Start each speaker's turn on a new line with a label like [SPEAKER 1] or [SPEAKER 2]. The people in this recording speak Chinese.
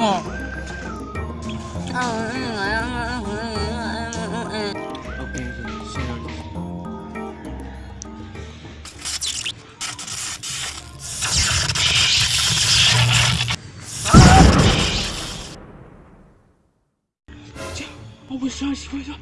[SPEAKER 1] 哦。OK，谢谢你。我不想洗，我想。